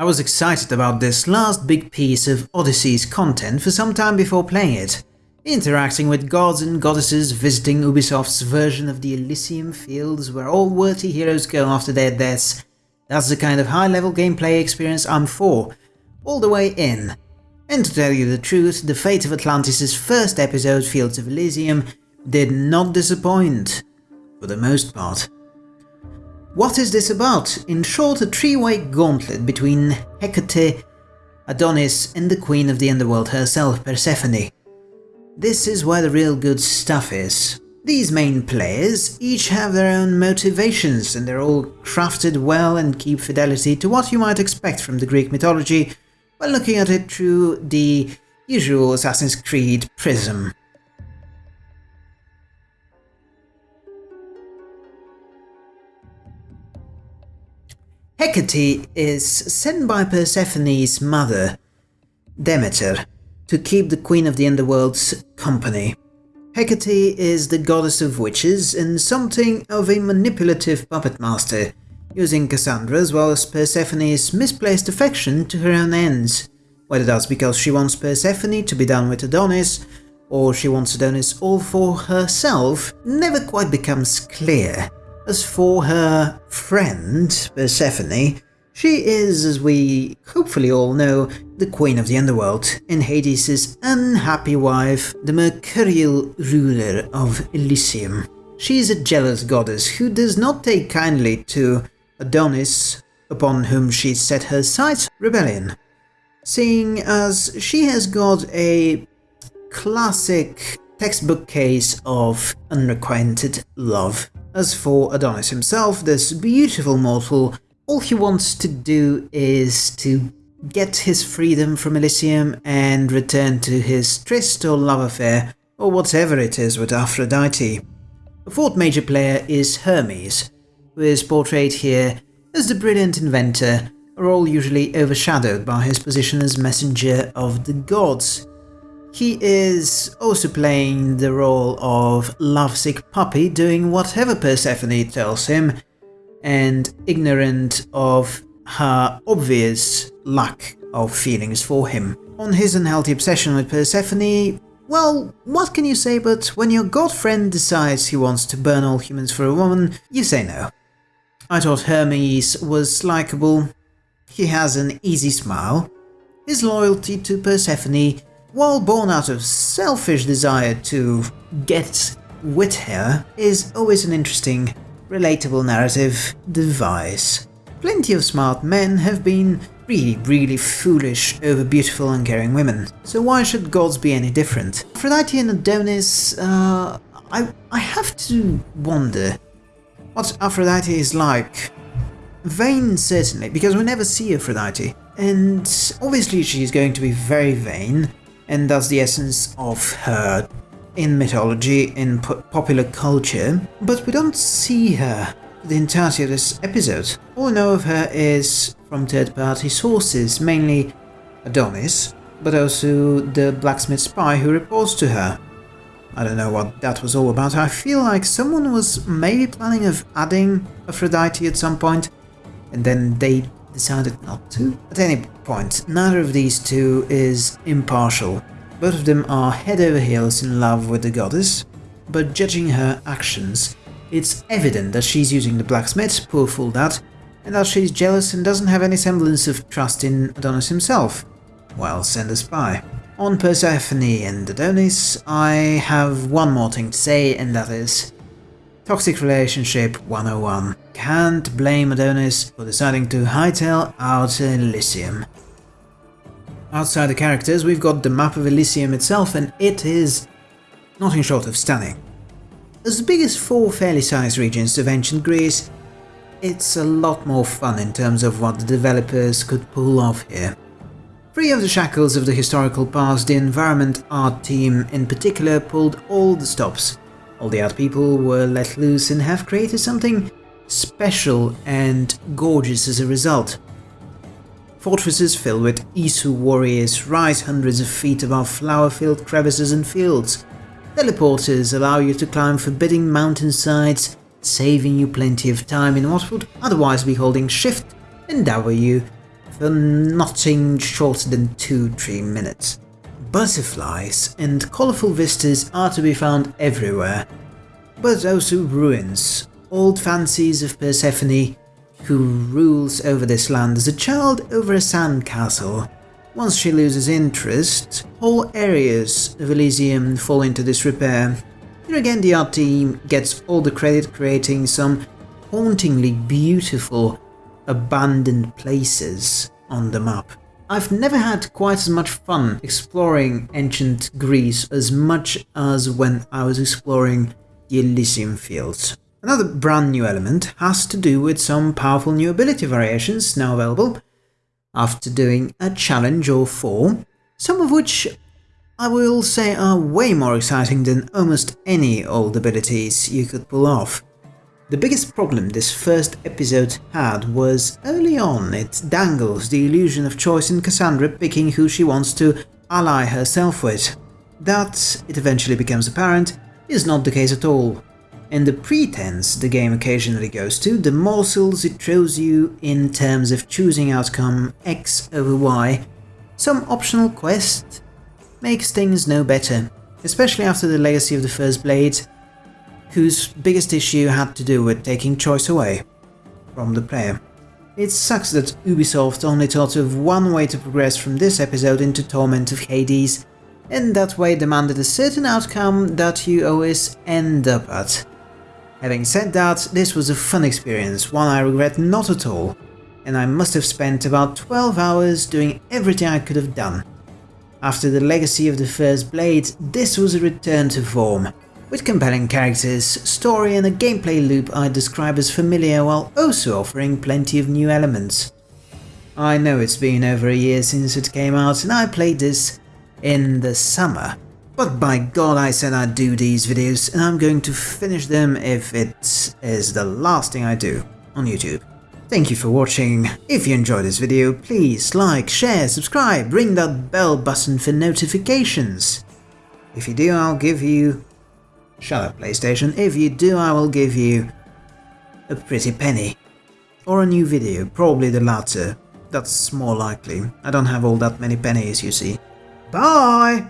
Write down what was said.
I was excited about this last big piece of Odyssey's content for some time before playing it. Interacting with gods and goddesses, visiting Ubisoft's version of the Elysium Fields where all worthy heroes go after their deaths. That's the kind of high-level gameplay experience I'm for, all the way in. And to tell you the truth, the fate of Atlantis' first episode, Fields of Elysium, did not disappoint, for the most part. What is this about? In short, a three-way gauntlet between Hecate, Adonis and the queen of the underworld herself, Persephone. This is where the real good stuff is. These main players each have their own motivations and they're all crafted well and keep fidelity to what you might expect from the Greek mythology while looking at it through the usual Assassin's Creed prism. Hecate is sent by Persephone's mother, Demeter, to keep the Queen of the Underworld's company. Hecate is the goddess of witches and something of a manipulative puppet master, using Cassandra as well as Persephone's misplaced affection to her own ends, whether that's because she wants Persephone to be done with Adonis, or she wants Adonis all for herself, never quite becomes clear. As for her friend, Persephone, she is, as we hopefully all know, the queen of the underworld, and Hades' unhappy wife, the mercurial ruler of Elysium. She is a jealous goddess who does not take kindly to Adonis, upon whom she set her sights, rebellion, seeing as she has got a classic textbook case of unrequited love. As for Adonis himself, this beautiful mortal, all he wants to do is to get his freedom from Elysium and return to his tryst or love affair, or whatever it is with Aphrodite. The fourth major player is Hermes, who is portrayed here as the brilliant inventor, a role usually overshadowed by his position as messenger of the gods. He is also playing the role of lovesick puppy doing whatever Persephone tells him and ignorant of her obvious lack of feelings for him. On his unhealthy obsession with Persephone, well, what can you say but when your god friend decides he wants to burn all humans for a woman, you say no. I thought Hermes was likable, he has an easy smile, his loyalty to Persephone while born out of selfish desire to get with her, is always an interesting, relatable narrative device. Plenty of smart men have been really, really foolish over beautiful and caring women, so why should gods be any different? Aphrodite and Adonis, uh, I, I have to wonder what Aphrodite is like. Vain, certainly, because we never see Aphrodite, and obviously she's going to be very vain, and that's the essence of her in mythology, in popular culture, but we don't see her the entirety of this episode. All we know of her is from third-party sources, mainly Adonis, but also the blacksmith spy who reports to her. I don't know what that was all about, I feel like someone was maybe planning of adding Aphrodite at some point, and then they decided not to. At any point, neither of these two is impartial. Both of them are head over heels in love with the goddess, but judging her actions, it's evident that she's using the blacksmith, poor fool that, and that she's jealous and doesn't have any semblance of trust in Adonis himself. Well, send a spy. On Persephone and Adonis, I have one more thing to say, and that is Toxic Relationship 101. Can't blame Adonis for deciding to hightail out Elysium. Outside the characters, we've got the map of Elysium itself, and it is nothing short of stunning. As the biggest four fairly sized regions of ancient Greece, it's a lot more fun in terms of what the developers could pull off here. Free of the shackles of the historical past, the environment art team in particular pulled all the stops, all the art people were let loose and have created something special and gorgeous as a result. Fortresses filled with Isu warriors rise hundreds of feet above flower-filled crevices and fields. Teleporters allow you to climb forbidding mountainsides, saving you plenty of time in what would otherwise be holding shift and W for nothing shorter than 2-3 minutes. Butterflies and colourful vistas are to be found everywhere, but also ruins, old fancies of Persephone, who rules over this land as a child over a sand castle. Once she loses interest, whole areas of Elysium fall into disrepair. Here again the art team gets all the credit creating some hauntingly beautiful abandoned places on the map. I've never had quite as much fun exploring ancient Greece as much as when I was exploring the Elysium Fields. Another brand new element has to do with some powerful new ability variations now available after doing a challenge or four, some of which I will say are way more exciting than almost any old abilities you could pull off. The biggest problem this first episode had was early on it dangles the illusion of choice in Cassandra picking who she wants to ally herself with. That, it eventually becomes apparent, is not the case at all. In the pretense the game occasionally goes to, the morsels it throws you in terms of choosing outcome X over Y, some optional quest, makes things no better, especially after the legacy of the First Blade, whose biggest issue had to do with taking choice away from the player. It sucks that Ubisoft only thought of one way to progress from this episode into Torment of Hades, and that way demanded a certain outcome that you always end up at. Having said that, this was a fun experience, one I regret not at all, and I must have spent about 12 hours doing everything I could have done. After the legacy of the First Blade, this was a return to form, with compelling characters, story and a gameplay loop I'd describe as familiar while also offering plenty of new elements. I know it's been over a year since it came out and I played this in the summer, but by god I said I'd do these videos and I'm going to finish them if it is the last thing I do on YouTube. Thank you for watching, if you enjoyed this video please like, share, subscribe, ring that bell button for notifications. If you do I'll give you Shut up, PlayStation. If you do, I will give you a pretty penny. Or a new video, probably the latter. That's more likely. I don't have all that many pennies, you see. Bye!